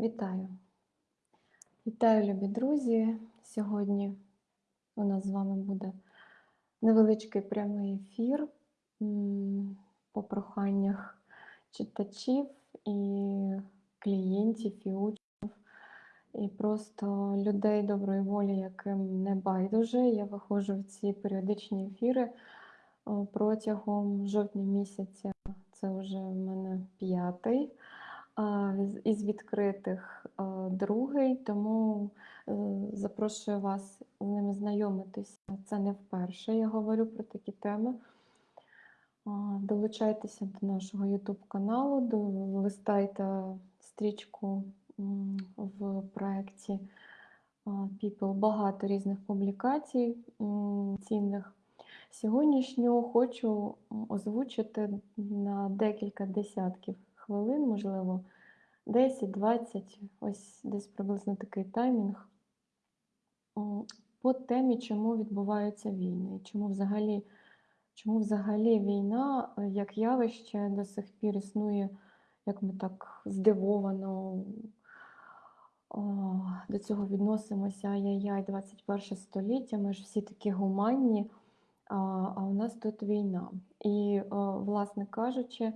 Вітаю! Вітаю, любі друзі! Сьогодні у нас з вами буде невеличкий прямий ефір по проханнях читачів і клієнтів, і учнів, і просто людей доброї волі, яким не байдуже. Я виходжу в ці періодичні ефіри протягом жовтня місяця. Це вже в мене п'ятий. Із відкритих другий, тому е, запрошую вас з ними знайомитися. Це не вперше я говорю про такі теми. Долучайтеся до нашого YouTube каналу, листайте стрічку в проєкті People. Багато різних публікацій цінних. Сьогоднішню хочу озвучити на декілька десятків хвилин, можливо, 10-20, ось десь приблизно такий таймінг. По темі, чому відбуваються війни, чому взагалі, чому взагалі війна е, як явище до сих пір існує, як ми так здивовано о, до цього відносимося. Ай-яй-яй, 21 століття, ми ж всі такі гуманні, а, а у нас тут війна. І, о, власне кажучи,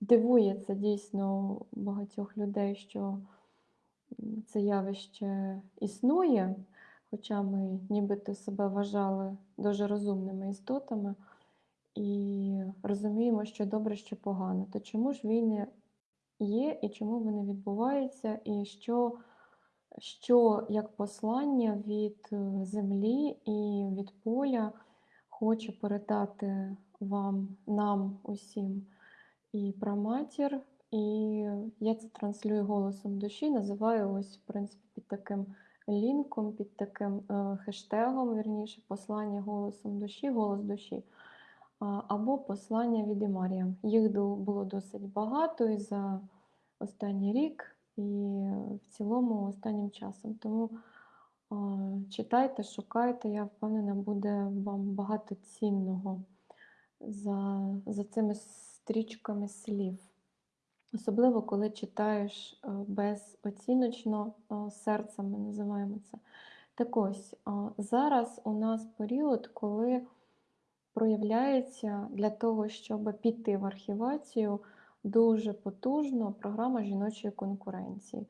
дивує це дійсно багатьох людей, що це явище існує, хоча ми нібито себе вважали дуже розумними істотами і розуміємо, що добре, що погано. То чому ж війни є і чому вони відбуваються, і що, що як послання від е, землі і від поля хоче передати вам, нам усім і праматір, і я це транслюю голосом душі, називаю ось, в принципі, під таким лінком, під таким е, хештегом, вірніше, послання голосом душі, голос душі, або послання від Імарія. Їх було досить багато і за останній рік, і в цілому останнім часом. Тому читайте, шукайте, я впевнена, буде вам багато цінного за, за цими стрічками слів. Особливо, коли читаєш е, безоціночно е, серцем, ми називаємо це. Так ось, е, зараз у нас період, коли проявляється для того, щоб піти в архівацію дуже потужно програма жіночої конкуренції.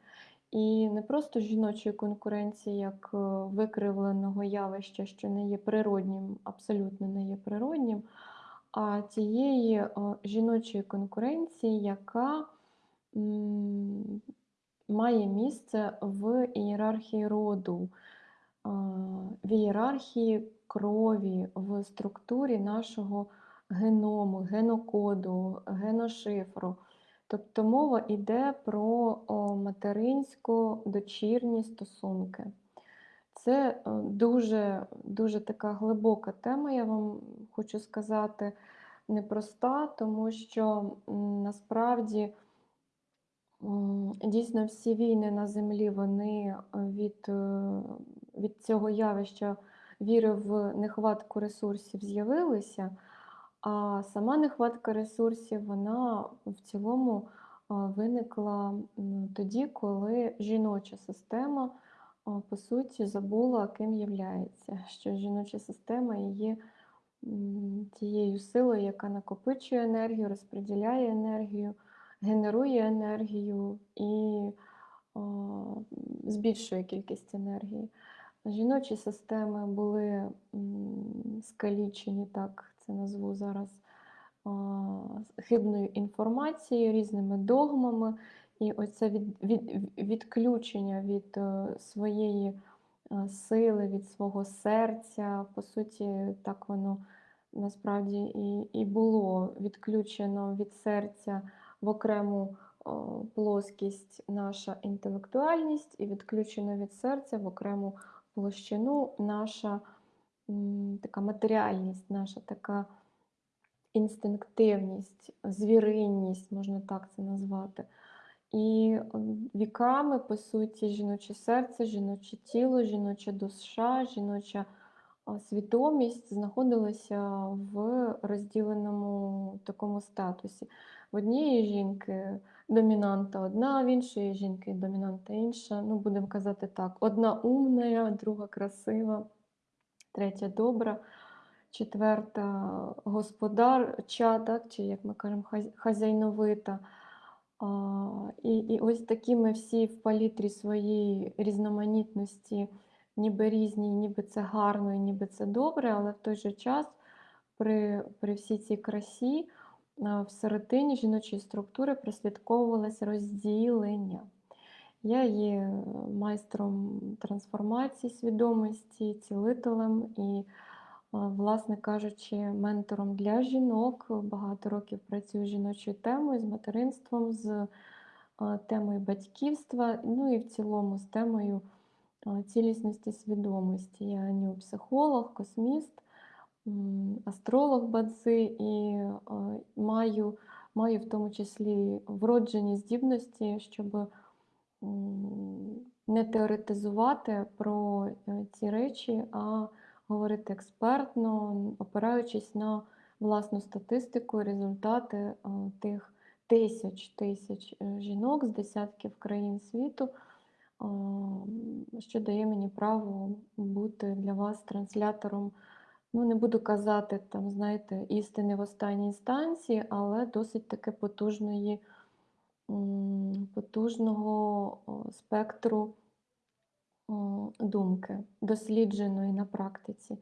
І не просто жіночої конкуренції як викривленого явища, що не є природнім, абсолютно не є природнім, тієї е, жіночої конкуренції, яка має місце в ієрархії роду, в ієрархії крові, в структурі нашого геному, генокоду, геношифру. Тобто мова йде про материнсько-дочірні стосунки. Це е, дуже, дуже така глибока тема, я вам хочу сказати, непроста, тому що насправді дійсно всі війни на землі вони від, е, від цього явища віри в нехватку ресурсів з'явилися, а сама нехватка ресурсів вона в цілому виникла тоді, коли жіноча система по суті забула, ким являється, що жіноча система є тією силою, яка накопичує енергію, розподіляє енергію, генерує енергію і а, збільшує кількість енергії. Жіночі системи були скалічені, так це назву зараз, хибною інформацією, різними догмами. І оце від, від, відключення від е, своєї е, сили, від свого серця, по суті, так воно насправді і, і було відключено від серця в окрему плоскість наша інтелектуальність, і відключено від серця в окрему площину наша така матеріальність, наша така інстинктивність, звіринність, можна так це назвати. І віками, по суті, жіноче серце, жіноче тіло, жіноча душа, жіноча свідомість знаходилася в розділеному такому статусі. В однієї жінки домінанта одна, в іншої жінки домінанта інша. Ну, будемо казати так: одна умна, друга красива, третя добра, четверта господарча, так, чи як ми кажемо, хазя- хазяйновита. І, і ось такі ми всі в палітрі своєї різноманітності, ніби різні, ніби це гарно, і ніби це добре, але в той же час при, при всій цій красі а, в середині жіночої структури прослідковувалось розділення. Я є майстром трансформації свідомості, цілителем і, власне кажучи, ментором для жінок. Багато років працюю з жіночою темою, з материнством, з темою батьківства, ну і в цілому з темою цілісності свідомості. Я неопсихолог, косміст, астролог бадзи і маю, маю в тому числі вроджені здібності, щоб не теоретизувати про е, ці речі, а говорити експертно, опираючись на власну статистику, результати е, тих тисяч тисяч е, жінок з десятків країн світу, що дає мені право бути для вас транслятором. Ну, не буду казати, там, знаєте, істини в останній інстанції, але досить таки потужної, потужного спектру думки, дослідженої на практиці.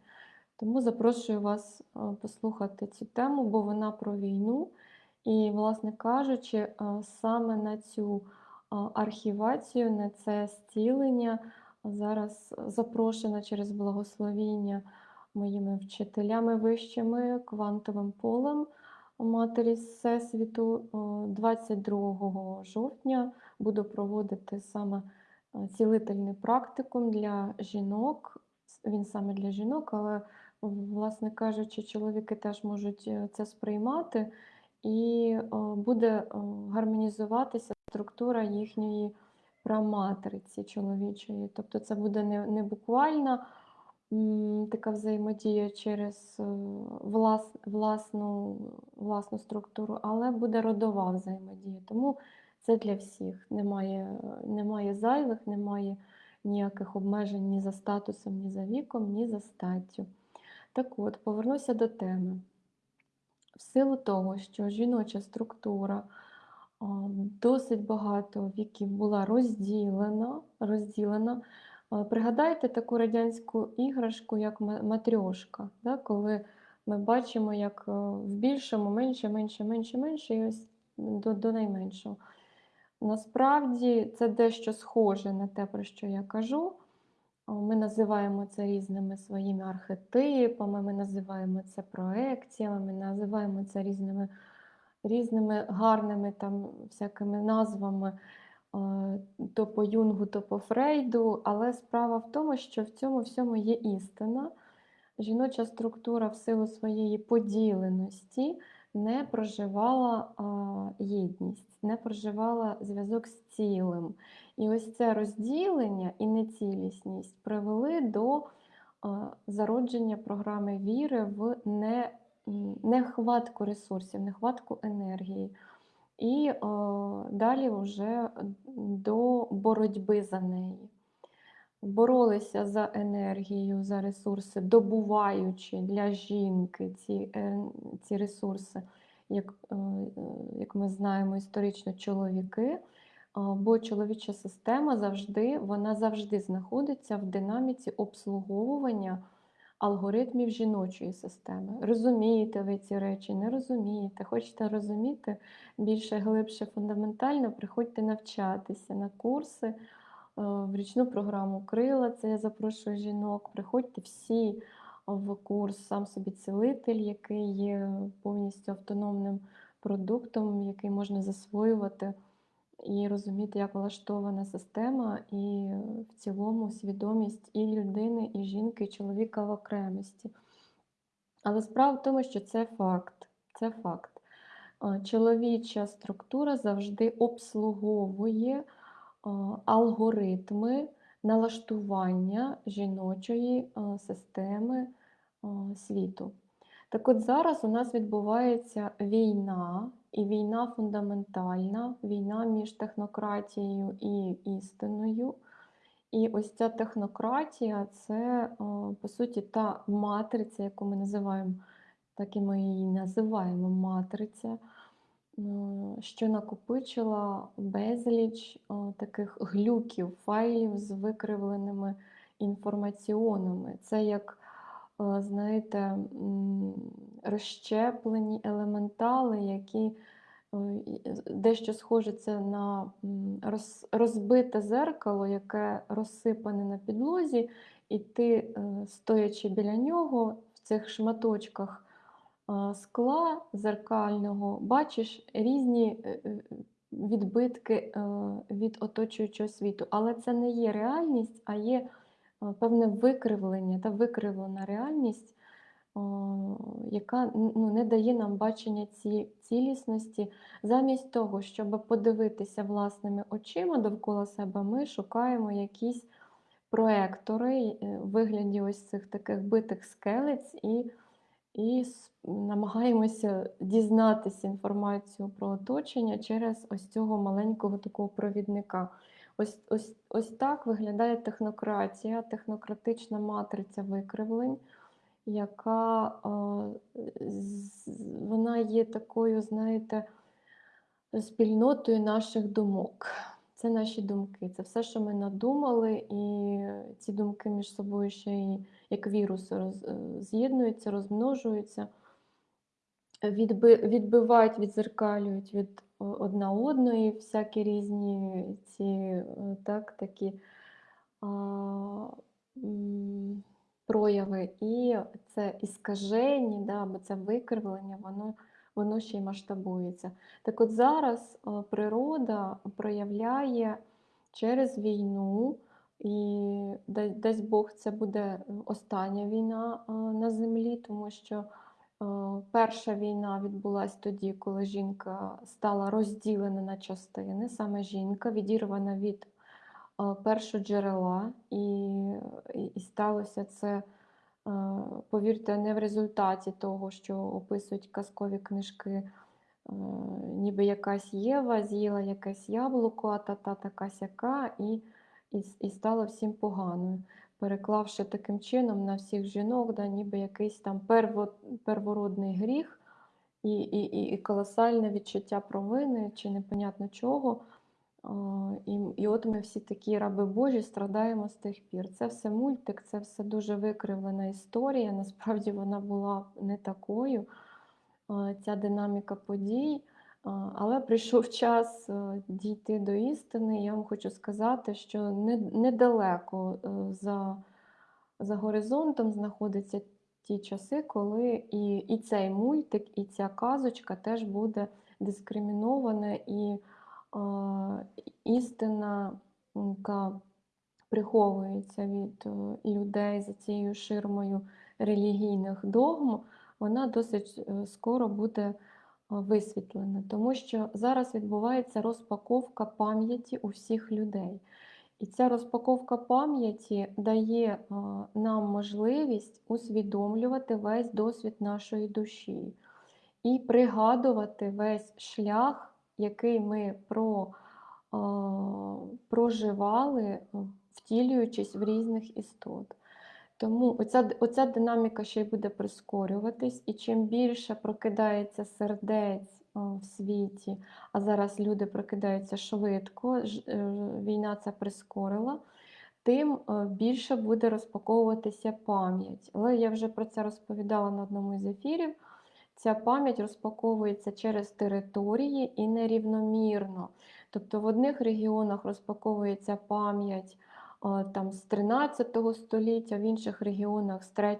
Тому запрошую вас е, послухати цю тему, бо вона про війну. І, власне кажучи, е, саме на цю е, архівацію, на це зцілення зараз запрошена через благословіння моїми вчителями вищими, квантовим полем Матері Всесвіту. Е, 22 жовтня буду проводити саме цілительний практикум для жінок. Він саме для жінок, але, власне кажучи, чоловіки теж можуть е, це сприймати, і е, буде е, гармонізуватися структура їхньої праматриці чоловічої. Тобто це буде не, не буквальна така взаємодія через е, влас, власну, власну структуру, але буде родова взаємодія. Тому це для всіх. Немає, немає зайвих, немає ніяких обмежень ні за статусом, ні за віком, ні за статтю. Так от, повернуся до теми. В силу того, що жіноча структура досить багато віків була розділена, розділена. Пригадайте таку радянську іграшку, як ма- матрьошка, да, коли ми бачимо, як в більшому, менше, менше, менше, менше, і ось до, до найменшого. Насправді це дещо схоже на те, про що я кажу. Ми називаємо це різними своїми архетипами, ми називаємо це проекціями, ми називаємо це різними, різними гарними там всякими назвами, то по Юнгу, то по Фрейду. Але справа в тому, що в цьому всьому є істина. Жіноча структура в силу своєї поділеності не проживала а, єдність, не проживала зв'язок з цілим. І ось це розділення і нецілісність привели до а, зародження програми віри в не, нехватку ресурсів, нехватку енергії. І а, далі вже до боротьби за неї боролися за енергію, за ресурси, добуваючи для жінки ці, е, ці ресурси, як, е, е, як ми знаємо історично, чоловіки. Бо чоловіча система завжди, вона завжди знаходиться в динаміці обслуговування алгоритмів жіночої системи. Розумієте ви ці речі, не розумієте, хочете розуміти більше, глибше, фундаментально, приходьте навчатися на курси. Е, В річну програму Крила, це я запрошую жінок. Приходьте всі в курс сам собі цілитель, який є повністю автономним продуктом, який можна засвоювати і розуміти, як влаштована система, і в цілому свідомість і людини, і жінки, і чоловіка в окремості. Але справа в тому, що це факт. Це факт. Чоловіча структура завжди обслуговує алгоритми налаштування жіночої системи світу. Так от зараз у нас відбувається війна, і війна фундаментальна, війна між технократією і істиною. І ось ця технократія це, по суті, та матриця, яку ми називаємо, так і ми її називаємо матриця, е, що накопичила безліч таких глюків, файлів з викривленими інформаціонами. Це як, е, знаєте, розщеплені елементали, які е, дещо схоже це на розбите зеркало, яке розсипане на підлозі, і ти, е, стоячи біля нього в цих шматочках скла зеркального, бачиш різні е, е, відбитки е, від оточуючого світу. Але це не є реальність, а є певне викривлення та викривлена реальність, яка ну, не дає нам бачення ці, цілісності. Замість того, щоб подивитися власними очима довкола себе, ми шукаємо якісь проектори в вигляді ось цих таких битих скелець і, і намагаємося дізнатися інформацію про оточення через ось цього маленького такого провідника. Ось, ось, ось так виглядає технократія, технократична матриця викривлень, яка вона є такою, знаєте, спільнотою наших думок. Це наші думки, це все, що ми надумали, і ці думки між собою ще й як вірус роз, е, з'єднуються, розмножуються, відби, відбивають, відзеркалюють від одна одної всякі різні ці е, так, такі а, прояви. І це іскаження, да, або це викривлення, воно, воно ще й масштабується. Так от зараз е, природа проявляє через війну, і дасть Бог, це буде остання війна е, на землі, тому що е, перша війна відбулася тоді, коли жінка стала розділена на частини, саме жінка відірвана від е, першоджерела, і, і, і сталося це. Е, Повірте, не в результаті того, що описують казкові книжки, е, ніби якась Єва з'їла якесь яблуко, а та та така сяка, і, і, і стало всім поганою, переклавши таким чином на всіх жінок, да, ніби якийсь там перво, первородний гріх і, і, і, і колосальне відчуття провини чи непонятно чого. І, і от ми всі такі раби Божі страдаємо з тих пір. Це все мультик, це все дуже викривлена історія. Насправді вона була не такою, ця динаміка подій. Але прийшов час е, дійти до істини. Я вам хочу сказати, що недалеко е, за, за горизонтом знаходяться ті часи, коли і, і цей мультик, і ця казочка теж буде дискримінована і істина, яка приховується від е, людей за цією ширмою релігійних догм, вона досить е, скоро буде е, висвітлена, тому що зараз відбувається розпаковка пам'яті у всіх людей. І ця розпаковка пам'яті дає нам можливість усвідомлювати весь досвід нашої душі і пригадувати весь шлях, який ми про, проживали, втілюючись в різних істот. Тому оця, оця динаміка ще й буде прискорюватись, і чим більше прокидається сердець в світі, а зараз люди прокидаються швидко, е, війна це прискорила, тим е, більше буде розпаковуватися пам'ять. Але я вже про це розповідала на одному із ефірів. Ця пам'ять розпаковується через території і нерівномірно. Тобто в одних регіонах розпаковується пам'ять там, з 13 століття, в інших регіонах з 3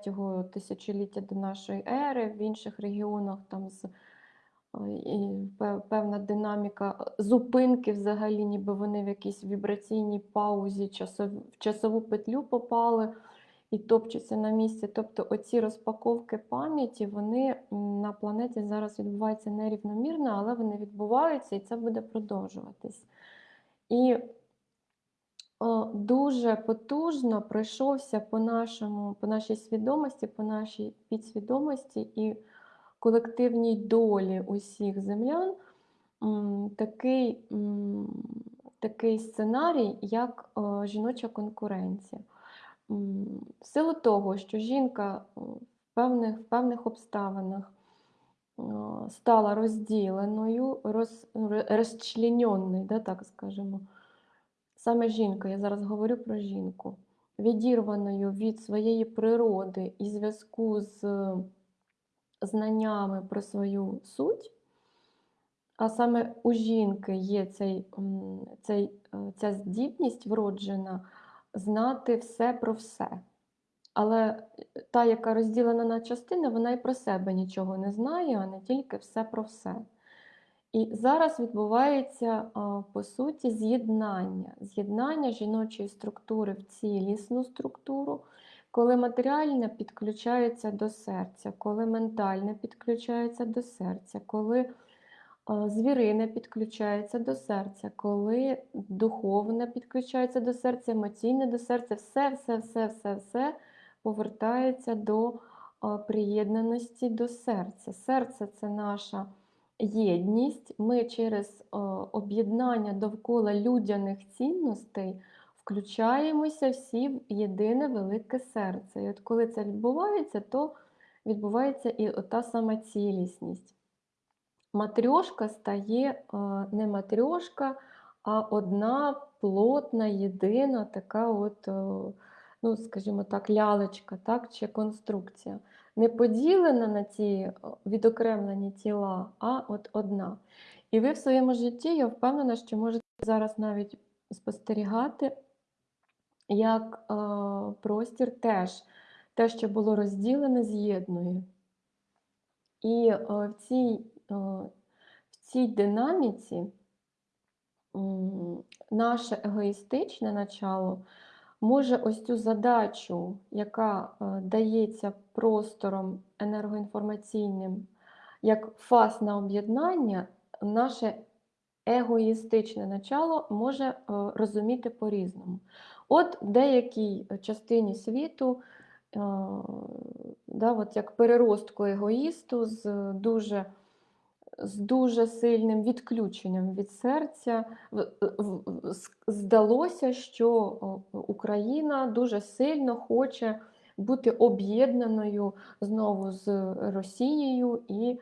тисячоліття до нашої ери, в інших регіонах там з і певна динаміка зупинки взагалі, ніби вони в якійсь вібраційній паузі, в часову петлю попали і топчуться на місці. Тобто оці розпаковки пам'яті, вони на планеті зараз відбуваються нерівномірно, але вони відбуваються і це буде продовжуватись. І О, дуже потужно пройшовся по нашому по нашій свідомості, по нашій підсвідомості і колективній долі усіх землян, такий, такий сценарій, як, е, жіноча конкуренція. В силу того, що жінка, в певних в певних обставинах, стала розділеною, роз да, так скажемо. Саме жінка, я зараз говорю про жінку, відірваною від своєї природи і зв'язку з знаннями про свою суть, а саме у жінки є цей, цей, е, ця здібність вроджена знати все про все. Але та, яка розділена на частини, вона і про себе нічого не знає, а не тільки все про все. І зараз відбувається, по суті, з'єднання, з'єднання жіночої структури в цілісну структуру, коли матеріальне підключається до серця, коли ментальне підключається до серця, коли звірине підключається до серця, коли духовне підключається до серця, емоційне до серця, все, все, все, все, все повертається до приєднаності до серця. Серце це наша єдність. Ми через об'єднання довкола людяних цінностей включаємося всі в єдине велике серце. І от коли це відбувається, то відбувається і та сама цілісність. Матрьошка стає не матрьошка, а одна плотна, єдина така от, ну, скажімо так, лялечка, так, чи конструкція. Не поділена на ці відокремлені тіла, а от одна. І ви в своєму житті, я впевнена, що можете зараз навіть спостерігати, як е, простір теж те, що було розділене, з'єднує. І е, в цій, е, в цій динаміці наше егоїстичне начало може ось цю задачу, яка е, дається простором енергоінформаційним, як фаз на об'єднання, наше егоїстичне начало може е, розуміти по-різному. От в деякій частині світу, е, да, от як переростку егоїсту з дуже з дуже сильним відключенням від серця. Здалося, що Україна дуже сильно хоче бути об'єднаною знову з Росією і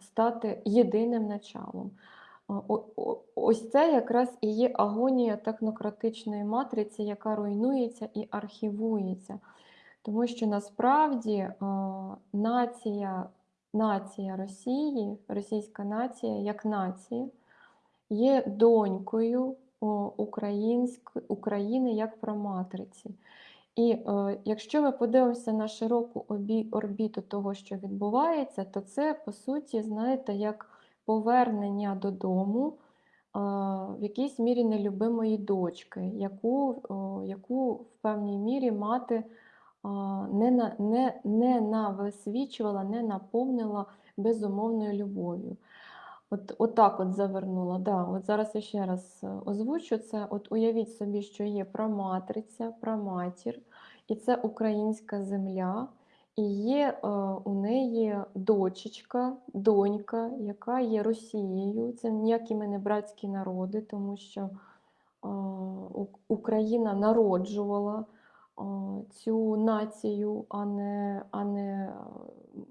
стати єдиним началом. Ось це якраз і є агонія технократичної матриці, яка руйнується і архівується. Тому що насправді нація нація Росії, російська нація як нація є донькою України як проматриці. І е, якщо ми подивимося на широку обі- орбіту того, що відбувається, то це, по суті, знаєте, як повернення додому е, в якійсь мірі нелюбимої дочки, яку, о, яку в певній мірі мати не, на, не, не нависвічувала, не наповнила безумовною любов'ю. От, от так от завернула. Да, от зараз я ще раз е, озвучу це. От уявіть собі, що є праматриця, праматір, і це українська земля, і є е, у неї дочечка, донька, яка є Росією. Це ніякі ми не братські народи, тому що е, Україна народжувала цю націю, а не, а не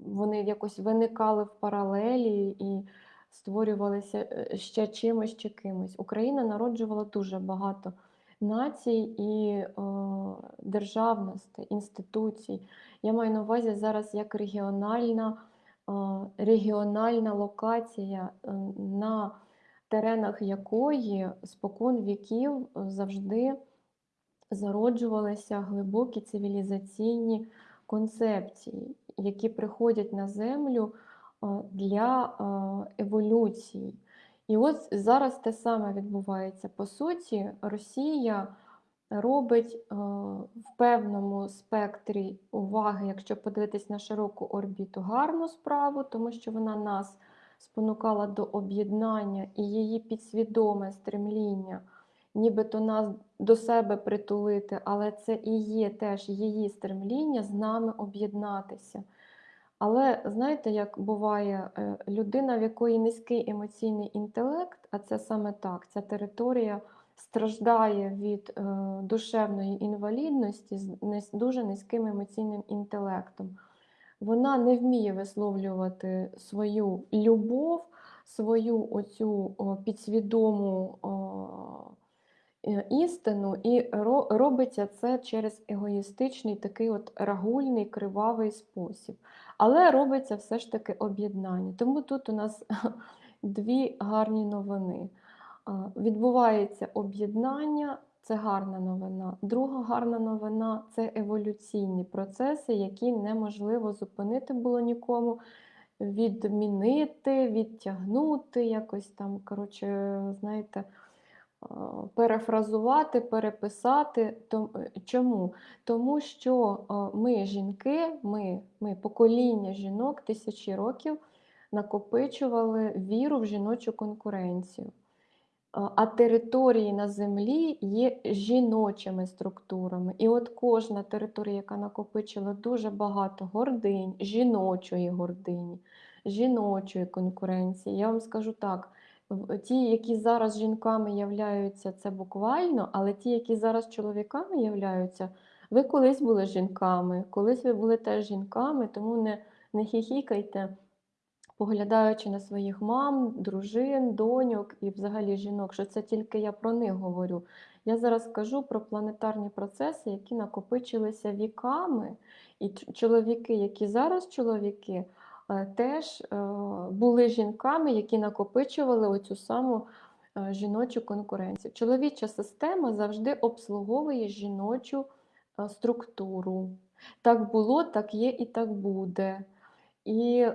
вони якось виникали в паралелі і створювалися е, ще чимось, ще кимось. Україна народжувала дуже багато націй і е, державностей, інституцій. Я маю на увазі зараз як регіональна, е, регіональна локація, на теренах якої спокон віків завжди зароджувалися глибокі цивілізаційні концепції, які приходять на землю для еволюції. І от зараз те саме відбувається. По суті, Росія робить в певному спектрі уваги, якщо подивитись на широку орбіту, гарну справу, тому що вона нас спонукала до об'єднання і її підсвідоме стремління нібито нас до себе притулити, але це і є теж її стремління з нами об'єднатися. Але знаєте, як буває е, людина, в якої низький емоційний інтелект, а це саме так, ця територія страждає від е, душевної інвалідності з дуже низьким емоційним інтелектом. Вона не вміє висловлювати свою любов, свою оцю підсвідому істину, і робиться це через егоїстичний такий от рагульний, кривавий спосіб. Але робиться все ж таки об'єднання. Тому тут у нас дві гарні новини. Відбувається об'єднання, це гарна новина. Друга гарна новина це еволюційні процеси, які неможливо зупинити було нікому, відмінити, відтягнути, якось там, коротше, знаєте, перефразувати, переписати. Е, Чому? Тому що ми, жінки, ми, ми покоління жінок тисячі років накопичували віру в жіночу конкуренцію. А території на землі є жіночими структурами. І от кожна територія, яка накопичила дуже багато гординь, жіночої гордині, жіночої конкуренції. Я вам скажу так: ті, які зараз жінками являються, це буквально, але ті, які зараз чоловіками являються, ви колись були жінками, колись ви були теж жінками, тому не, не хіхікайте поглядаючи на своїх мам, дружин, доньок і взагалі жінок, що це тільки я про них говорю. Я зараз кажу про планетарні процеси, які накопичилися віками, і чоловіки, які зараз чоловіки, теж е, були жінками, які накопичували оцю саму е, жіночу конкуренцію. Чоловіча система завжди обслуговує жіночу е, структуру. Так було, так є і так буде. І е,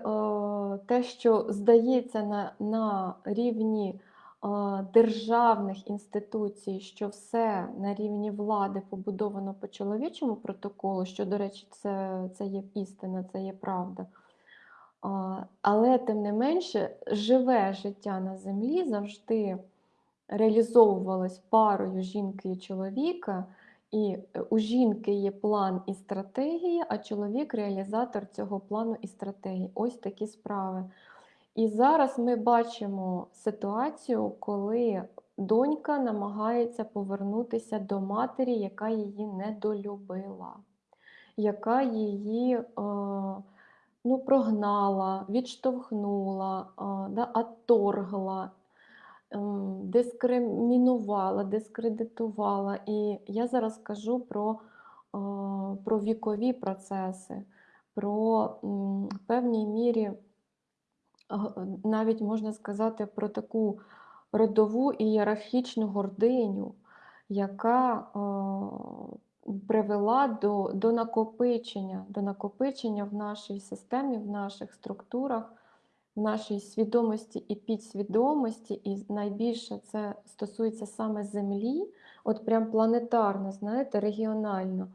те, що здається на, на рівні е, державних інституцій, що все на рівні влади побудовано по чоловічому протоколу, що, до речі, це, це є істина, це є правда. Але тим не менше, живе життя на землі завжди реалізовувалось парою жінки і чоловіка, і е, у жінки є план і стратегія, а чоловік реалізатор цього плану і стратегії. Ось такі справи. І зараз ми бачимо ситуацію, коли донька намагається повернутися до матері, яка її недолюбила, яка її е, ну, прогнала, відштовхнула, да, отторгла, ем, дискримінувала, дискредитувала. І я зараз кажу про, про вікові процеси, про в певній мірі навіть можна сказати про таку родову ієрархічну гординю, яка привела до, до накопичення, до накопичення в нашій системі, в наших структурах, в нашій свідомості і підсвідомості, і найбільше це стосується саме Землі, от прям планетарно, знаєте, регіонально.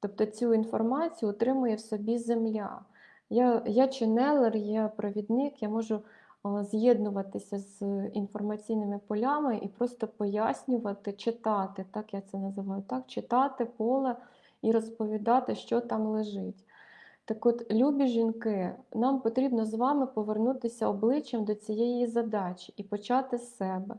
Тобто цю інформацію отримує в собі Земля. Я, я ченелер, я провідник, я можу з'єднуватися з інформаційними полями і просто пояснювати, читати, так я це називаю, так, читати поле і розповідати, що там лежить. Так от, любі жінки, нам потрібно з вами повернутися обличчям до цієї задачі і почати з себе.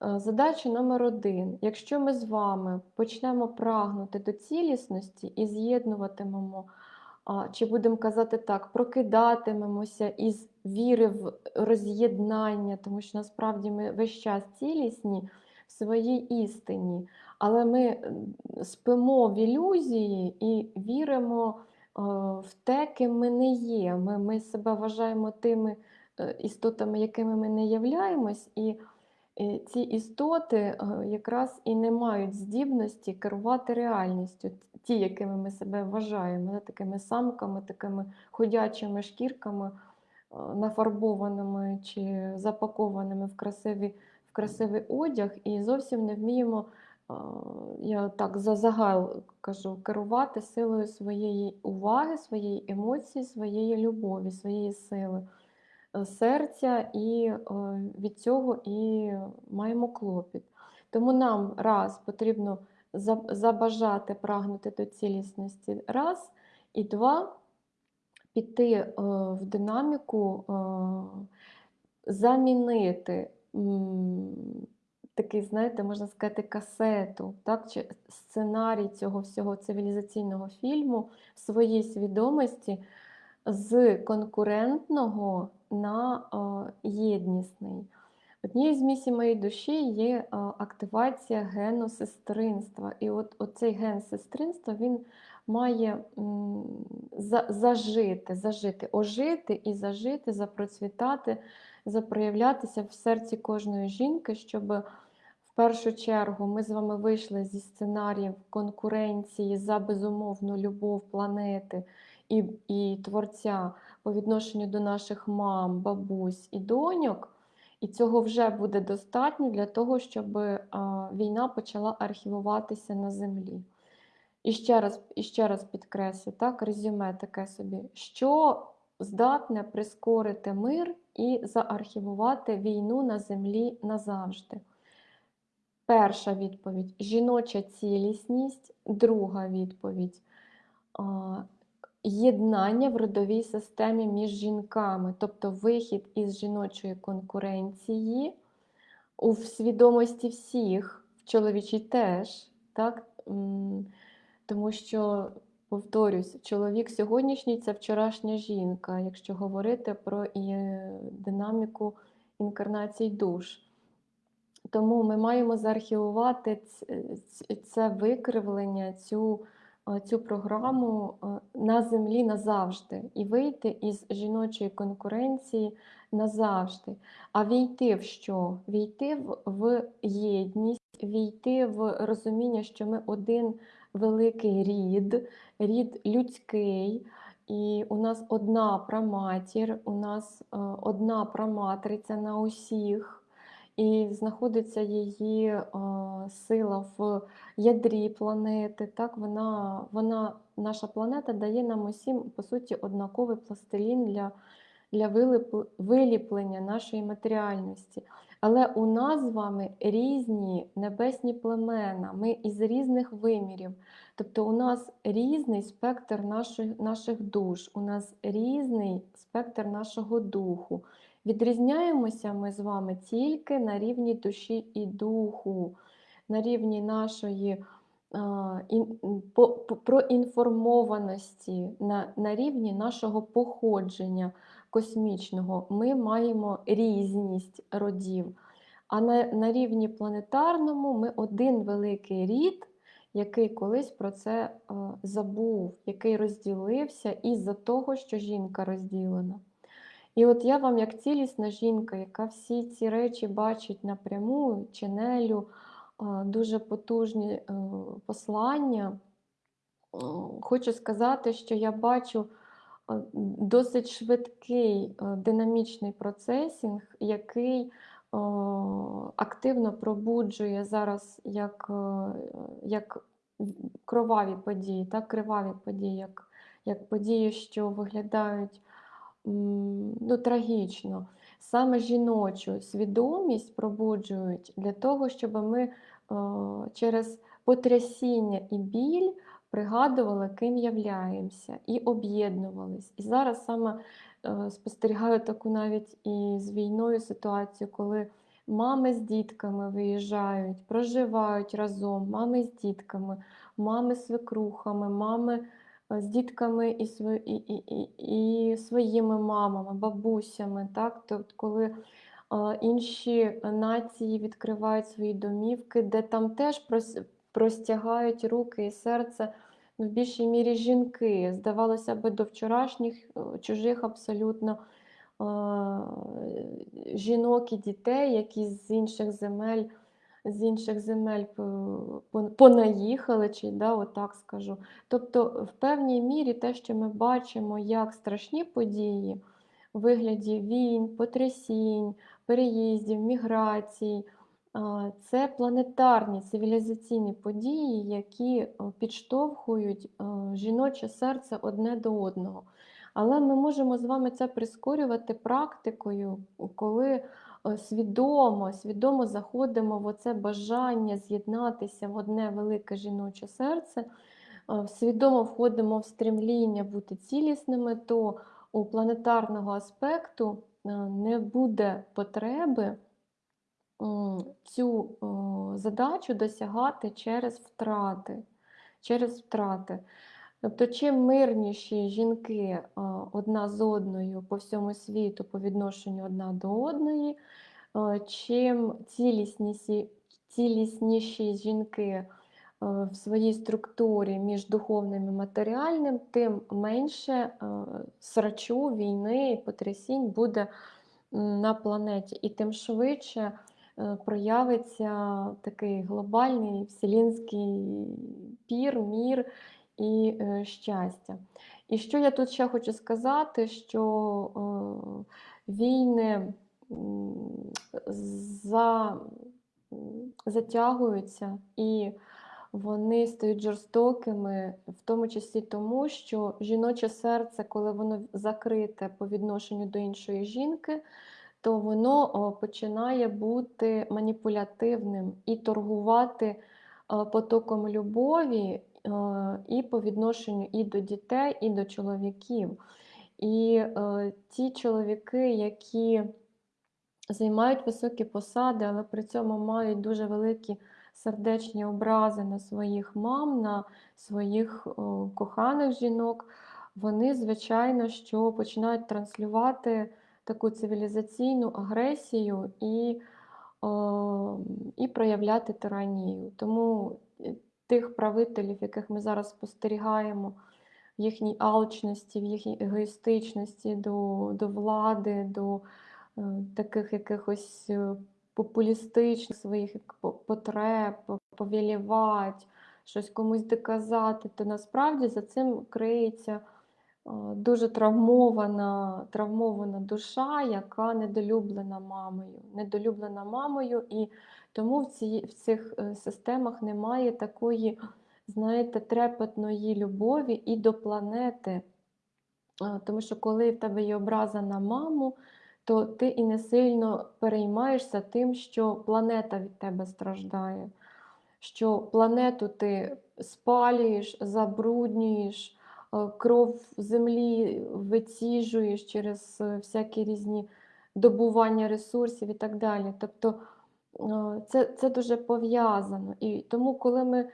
Задача номер один. Якщо ми з вами почнемо прагнути до цілісності і з'єднуватимемо, чи будемо казати так, прокидатимемося із віри в роз'єднання, тому що насправді ми весь час цілісні в своїй істині, але ми спимо в ілюзії і віримо е, в те, ким ми не є. Ми, ми себе вважаємо тими е, істотами, якими ми не являємось. і ці істоти е, якраз і не мають здібності керувати реальністю, ті, якими ми себе вважаємо, такими самками, такими ходячими шкірками, е, нафарбованими чи запакованими в красиві, в красивий одяг, і зовсім не вміємо, е, я так за загал кажу, керувати силою своєї уваги, своєї емоції, своєї любові, своєї сили. Е, серця, і е, від цього і маємо клопіт. Тому нам раз потрібно забажати прагнути до цілісності, раз, і два піти е, в динаміку, е, замінити такий, знаєте, можна сказати, касету, так, чи сценарій цього всього цивілізаційного фільму в своїй свідомості з конкурентного на е, єднісний. Однією з місій моєї душі є активація гену сестринства. І от оцей ген сестринства він має за- зажити, зажити, ожити і зажити, запроцвітати, запроявлятися в серці кожної жінки, щоб в першу чергу ми з вами вийшли зі сценаріїв конкуренції за безумовну любов планети і, і творця по відношенню до наших мам, бабусь і доньок. І цього вже буде достатньо для того, щоб війна почала архівуватися на землі. І ще раз, і ще раз підкреслю, так, резюме таке собі, що здатне прискорити мир і заархівувати війну на землі назавжди. Перша відповідь жіноча цілісність, друга відповідь єднання в родовій системі між жінками, тобто вихід із жіночої конкуренції у свідомості всіх, в чоловічій теж, так? Тому що, повторюсь, чоловік сьогоднішній це вчорашня жінка, якщо говорити про і динаміку інкарнацій душ. Тому ми маємо заархівувати ц- це викривлення, цю, е, цю програму е, на землі назавжди і вийти із жіночої конкуренції назавжди. А війти в що? Війти в єдність, війти в розуміння, що ми один великий рід, рід людський. І у нас одна праматір, у нас е, одна праматриця на усіх і знаходиться її е, сила в ядрі планети. Так, вона, вона, наша планета дає нам усім, по суті, однаковий пластилін для, для виліплення нашої матеріальності. Але у нас з вами різні небесні племена, ми із різних вимірів. Тобто у нас різний спектр наших, наших душ, у нас різний спектр нашого духу. Відрізняємося ми з вами тільки на рівні душі і духу, на рівні нашої а, ін- по- по- проінформованості, на, на рівні нашого походження космічного. Ми маємо різність родів. А на, на рівні планетарному ми один великий рід, який колись про це е, забув, який розділився із-за того, що жінка розділена. І от я вам, як цілісна жінка, яка всі ці речі бачить напряму, чинелю, е, дуже потужні е, послання, е, хочу сказати, що я бачу досить швидкий е, динамічний процесінг, який е, активно пробуджує зараз як, е, як кроваві події, так, криваві події, як, як події, що виглядають ну, трагічно. Саме жіночу свідомість пробуджують для того, щоб ми е, через потрясіння і біль пригадували, ким являємося, і об'єднувались. І зараз саме е, спостерігаю таку навіть і з війною ситуацію, коли мами з дітками виїжджають, проживають разом, мами з дітками, мами з свекрухами, мами е, з дітками і, і, і, і, своїми мамами, бабусями. Так? Тобто, коли е, інші нації відкривають свої домівки, де там теж простягають руки і серце ну, в більшій мірі жінки. Здавалося б, до вчорашніх е, чужих абсолютно е, жінок і дітей, які з інших земель. З інших земель понаїхали, чи да, отак скажу. Тобто, в певній мірі те, що ми бачимо як страшні події у вигляді війн, потрясінь, переїздів, міграцій, це планетарні цивілізаційні події, які е, підштовхують е, жіноче серце одне до одного. Але ми можемо з вами це прискорювати практикою, коли е, свідомо, свідомо заходимо в оце бажання з'єднатися в одне велике жіноче серце, свідомо входимо в стремління бути цілісними, то у планетарного аспекту не буде потреби цю задачу досягати через втрати. Через втрати. Тобто, чим мирніші жінки одна з одною по всьому світу по відношенню одна до одної, чим цілісніші, цілісніші жінки в своїй структурі між духовним і матеріальним, тим менше срачу, війни і потрясінь буде на планеті, і тим швидше проявиться такий глобальний вселенський пір, мір і е, щастя. І що я тут ще хочу сказати, що е, війни за, затягуються і вони стають жорстокими, в тому числі тому, що жіноче серце, коли воно закрите по відношенню до іншої жінки, то воно починає бути маніпулятивним і торгувати потоком любові і по відношенню і до дітей, і до чоловіків. І ті чоловіки, які займають високі посади, але при цьому мають дуже великі сердечні образи на своїх мам, на своїх коханих жінок, вони, звичайно, що починають транслювати таку цивілізаційну агресію і, о, і проявляти тиранію. Тому е, тих правителів, яких ми зараз спостерігаємо, в їхній алчності, в їхній егоїстичності до, до влади, до е, таких якихось е, популістичних своїх потреб, повілівати, щось комусь доказати, то насправді за цим криється дуже травмована, травмована душа, яка недолюблена мамою. Недолюблена мамою, і тому в, ці, в цих е, системах немає такої, знаєте, трепетної любові і до планети. Тому що коли в тебе є образа на маму, то ти і не сильно переймаєшся тим, що планета від тебе страждає, що планету ти спалюєш, забруднюєш, кров землі виціжуєш через е, всякі різні добування ресурсів і так далі. Тобто е, це, це дуже пов'язано. І тому, коли ми,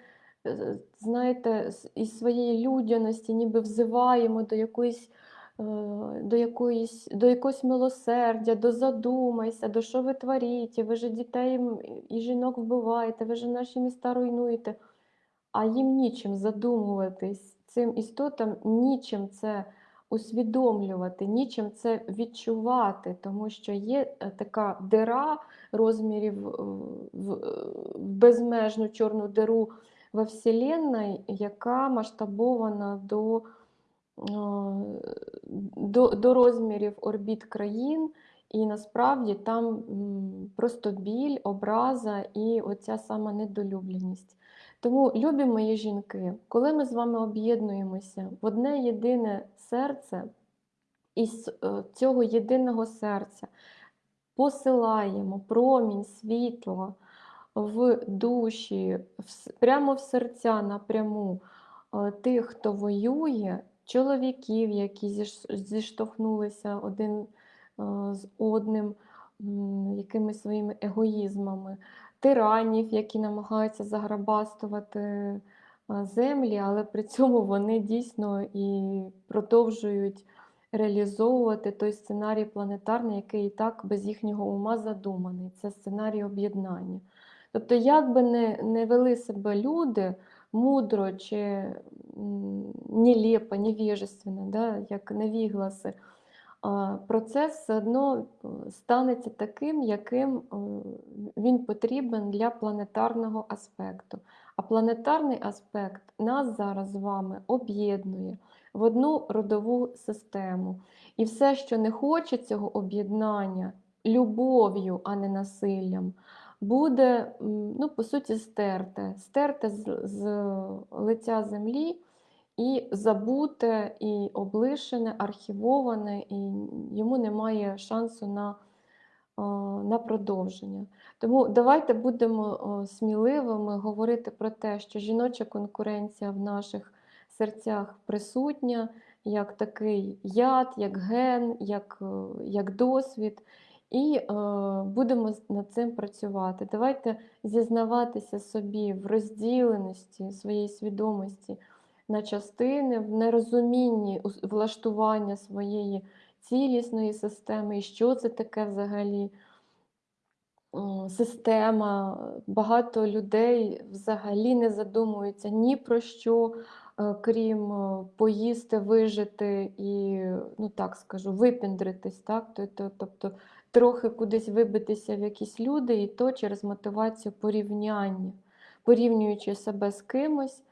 е, знаєте, із своєї людяності ніби взиваємо до якоїсь е, до якоїсь, до якогось милосердя, до задумайся, до що ви творите, ви же дітей і жінок вбиваєте, ви же наші міста руйнуєте, а їм нічим задумуватись, цим істотам нічим це усвідомлювати, нічим це відчувати, тому що є е, така дира розмірів е, в, е, безмежну чорну диру во Вселенной, яка масштабована до до, до розмірів орбіт країн, і насправді там просто біль, образа і оця сама недолюбленість. Тому, любі мої жінки, коли ми з вами об'єднуємося в одне єдине серце, із е, цього єдиного серця посилаємо промінь світла в душі, прямо в серця напряму е, тих, хто воює, чоловіків, які зіштовхнулися один е, з одним якимись своїми егоїзмами, тиранів, які намагаються заграбастувати землі, але при цьому вони дійсно і продовжують реалізовувати той сценарій планетарний, який і так без їхнього ума задуманий. Це сценарій об'єднання. Тобто, як би не, не вели себе люди мудро чи нелепо, невіжественно, да, як невігласи, процес все одно е, станеться таким, яким е, він потрібен для планетарного аспекту. А планетарний аспект нас зараз з вами об'єднує в одну родову систему. І все, що не хоче цього об'єднання любов'ю, а не насиллям, буде, ну, по суті, стерте, стерте з, з лиця землі і забуте, і облишене, архівоване, і йому немає шансу на на продовження. Тому давайте будемо сміливими говорити про те, що жіноча конкуренція в наших серцях присутня, як такий яд, як ген, як, е, як досвід. І е, будемо над цим працювати. Давайте зізнаватися собі в розділеності своєї свідомості на частини, в нерозумінні влаштування своєї цілісної системи, і що це таке взагалі система. Багато людей взагалі не задумуються ні про що, е, крім е, поїсти, вижити і, ну так скажу, випіндритись. так? Тобто трохи кудись вибитися в якісь люди, і то через мотивацію порівняння, порівнюючи себе з кимось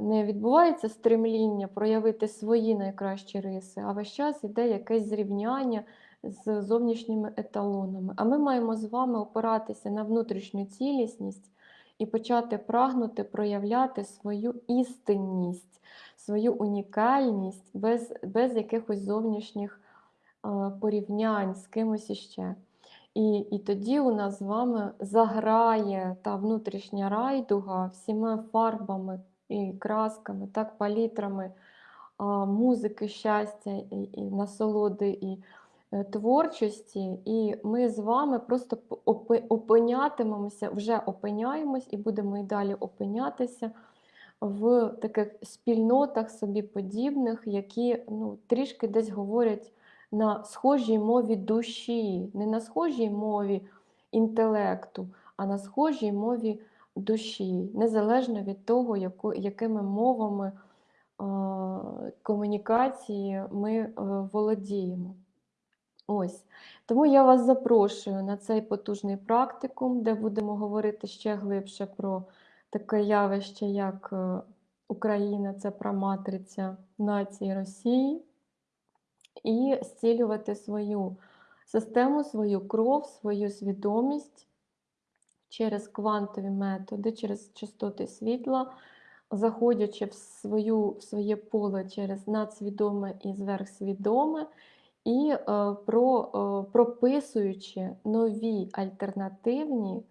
не відбувається стремління проявити свої найкращі риси, а весь час іде якесь зрівняння з зовнішніми еталонами. А ми маємо з вами опиратися на внутрішню цілісність і почати прагнути проявляти свою істинність, свою унікальність без, без якихось зовнішніх порівнянь з кимось іще. І і тоді у нас з вами заграє та внутрішня райдуга всіма фарбами і красками, так, палітрами музики, щастя, і, і насолоди і е, творчості. І ми з вами просто опинятимемося, вже опиняємось і будемо і далі опинятися в таких спільнотах собі подібних, які ну, трішки десь говорять на схожій мові душі, не на схожій мові інтелекту, а на схожій мові душі, незалежно від того, яку, якими мовами е, комунікації ми е, володіємо. Ось. Тому я вас запрошую на цей потужний практикум, де будемо говорити ще глибше про таке явище, як е, Україна це проматриця нації Росії, і зцілювати свою систему, свою кров, свою свідомість через квантові методи, через частоти світла, заходячи в, свою, в своє поле через надсвідоме і зверхсвідоме, і е, про, е, прописуючи нові альтернативні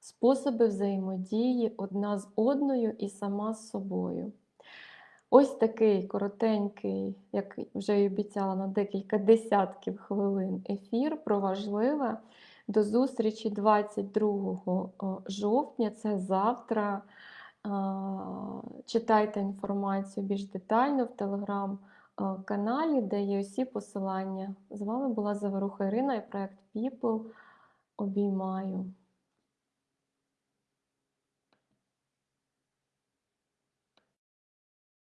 способи взаємодії одна з одною і сама з собою. Ось такий коротенький, як вже й обіцяла на декілька десятків хвилин ефір про важливе. До зустрічі 22 жовтня, це завтра. Читайте інформацію більш детально в телеграм-каналі, де є усі посилання. З вами була Заворуха Ірина і проект People. Обіймаю.